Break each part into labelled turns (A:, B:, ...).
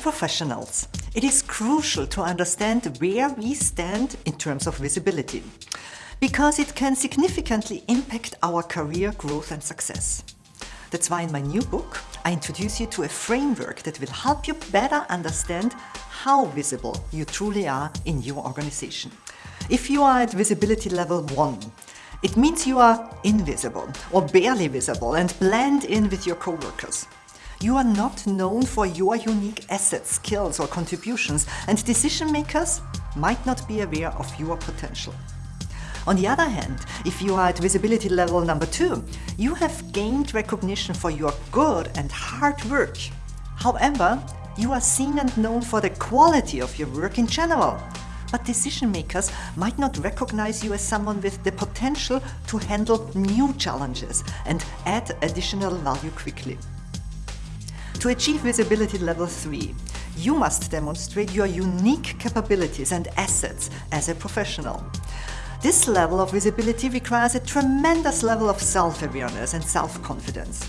A: professionals, it is crucial to understand where we stand in terms of visibility, because it can significantly impact our career growth and success. That's why in my new book, I introduce you to a framework that will help you better understand how visible you truly are in your organization. If you are at visibility level 1, it means you are invisible or barely visible and blend in with your coworkers. You are not known for your unique assets, skills or contributions and decision makers might not be aware of your potential. On the other hand, if you are at visibility level number two, you have gained recognition for your good and hard work. However, you are seen and known for the quality of your work in general. But decision makers might not recognize you as someone with the potential to handle new challenges and add additional value quickly. To achieve visibility level 3, you must demonstrate your unique capabilities and assets as a professional. This level of visibility requires a tremendous level of self-awareness and self-confidence.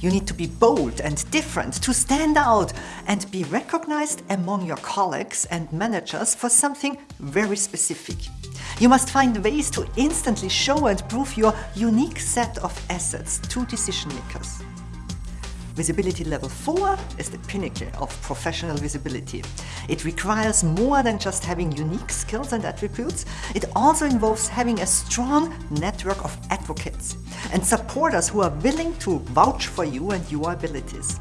A: You need to be bold and different, to stand out and be recognized among your colleagues and managers for something very specific. You must find ways to instantly show and prove your unique set of assets to decision makers. Visibility level 4 is the pinnacle of professional visibility. It requires more than just having unique skills and attributes. It also involves having a strong network of advocates and supporters who are willing to vouch for you and your abilities.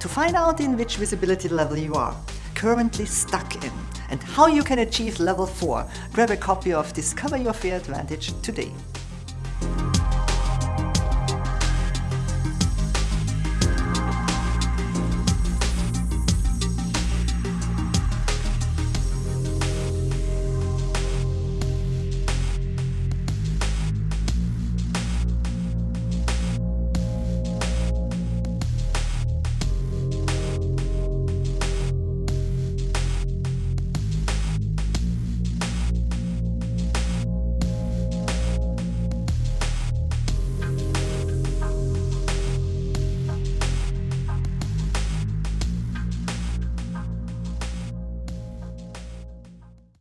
A: To find out in which visibility level you are currently stuck in and how you can achieve level 4, grab a copy of Discover Your Fair Advantage today.